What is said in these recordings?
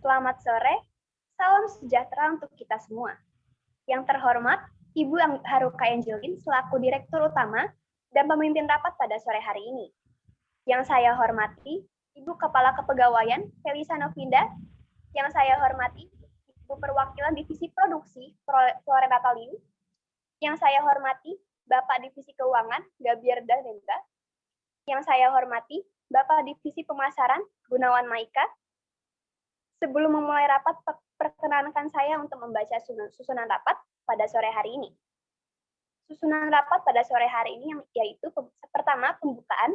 Selamat sore, salam sejahtera untuk kita semua. Yang terhormat, Ibu Haruka Angelin selaku Direktur Utama dan pemimpin rapat pada sore hari ini. Yang saya hormati, Ibu Kepala Kepegawaian Felisa Novinda, yang saya hormati, Ibu Perwakilan Divisi Produksi Florenda Natalin, yang saya hormati, Bapak Divisi Keuangan Gabiar Danendra, yang saya hormati, Bapak Divisi Pemasaran Gunawan Maika. Sebelum memulai rapat, perkenankan saya untuk membaca susunan rapat pada sore hari ini. Susunan rapat pada sore hari ini yaitu pertama pembukaan,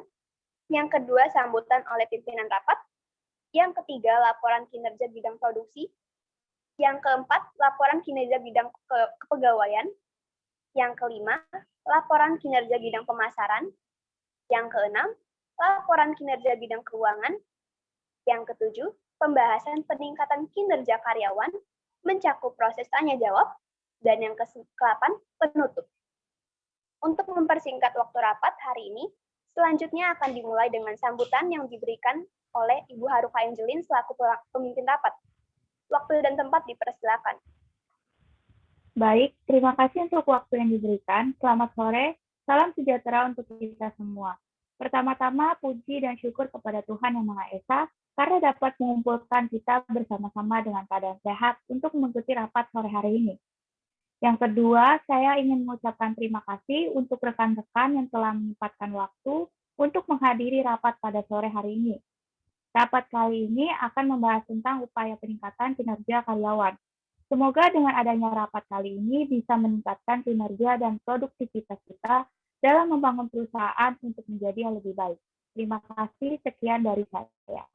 yang kedua sambutan oleh pimpinan rapat, yang ketiga laporan kinerja bidang produksi, yang keempat laporan kinerja bidang ke kepegawaian, yang kelima laporan kinerja bidang pemasaran, yang keenam laporan kinerja bidang keuangan, yang ketujuh pembahasan peningkatan kinerja karyawan mencakup proses tanya jawab, dan yang ke-8 penutup. Untuk mempersingkat waktu rapat hari ini, selanjutnya akan dimulai dengan sambutan yang diberikan oleh Ibu Haruka Angelin selaku pemimpin rapat. Waktu dan tempat dipersilakan. Baik, terima kasih untuk waktu yang diberikan. Selamat sore, salam sejahtera untuk kita semua. Pertama-tama, puji dan syukur kepada Tuhan Yang Maha Esa dapat mengumpulkan kita bersama-sama dengan keadaan sehat untuk mengikuti rapat sore hari ini. Yang kedua, saya ingin mengucapkan terima kasih untuk rekan-rekan yang telah menyempatkan waktu untuk menghadiri rapat pada sore hari ini. Rapat kali ini akan membahas tentang upaya peningkatan kinerja karyawan. Semoga dengan adanya rapat kali ini bisa meningkatkan kinerja dan produktivitas kita dalam membangun perusahaan untuk menjadi yang lebih baik. Terima kasih, sekian dari saya.